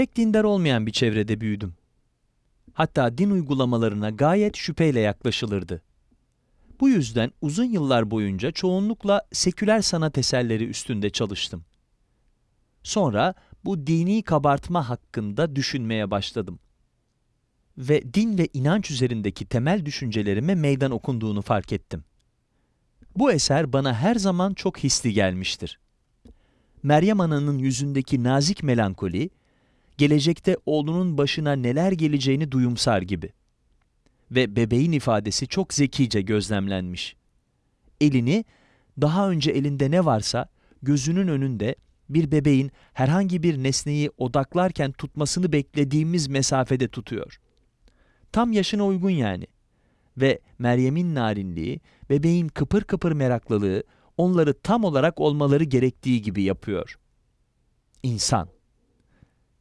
Pek dindar olmayan bir çevrede büyüdüm. Hatta din uygulamalarına gayet şüpheyle yaklaşılırdı. Bu yüzden uzun yıllar boyunca çoğunlukla seküler sanat eserleri üstünde çalıştım. Sonra bu dini kabartma hakkında düşünmeye başladım. Ve din ve inanç üzerindeki temel düşüncelerime meydan okunduğunu fark ettim. Bu eser bana her zaman çok hisli gelmiştir. Meryem Ana'nın yüzündeki nazik melankoli, gelecekte oğlunun başına neler geleceğini duyumsar gibi. Ve bebeğin ifadesi çok zekice gözlemlenmiş. Elini, daha önce elinde ne varsa gözünün önünde bir bebeğin herhangi bir nesneyi odaklarken tutmasını beklediğimiz mesafede tutuyor. Tam yaşına uygun yani. Ve Meryem'in narinliği, bebeğin kıpır kıpır meraklılığı onları tam olarak olmaları gerektiği gibi yapıyor. İnsan.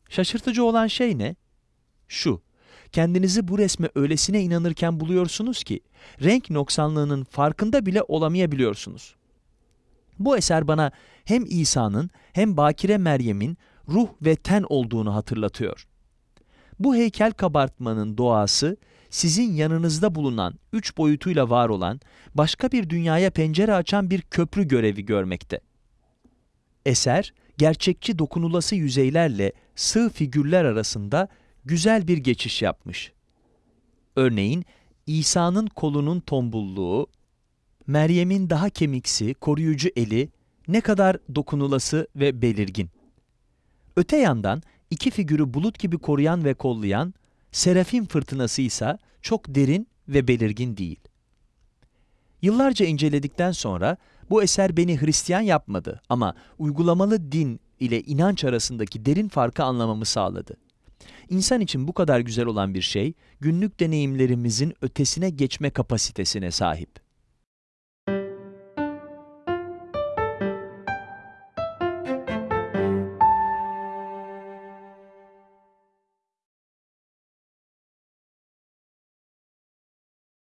Şaşırtıcı olan şey ne? Şu, kendinizi bu resme öylesine inanırken buluyorsunuz ki, renk noksanlığının farkında bile olamayabiliyorsunuz. Bu eser bana hem İsa'nın hem Bakire Meryem'in ruh ve ten olduğunu hatırlatıyor. Bu heykel kabartmanın doğası, sizin yanınızda bulunan, üç boyutuyla var olan, başka bir dünyaya pencere açan bir köprü görevi görmekte. Eser, gerçekçi dokunulası yüzeylerle sığ figürler arasında güzel bir geçiş yapmış. Örneğin, İsa'nın kolunun tombulluğu, Meryem'in daha kemiksi, koruyucu eli ne kadar dokunulası ve belirgin. Öte yandan iki figürü bulut gibi koruyan ve kollayan Serafim fırtınası ise çok derin ve belirgin değil. Yıllarca inceledikten sonra bu eser beni Hristiyan yapmadı ama uygulamalı din ile inanç arasındaki derin farkı anlamamı sağladı. İnsan için bu kadar güzel olan bir şey, günlük deneyimlerimizin ötesine geçme kapasitesine sahip.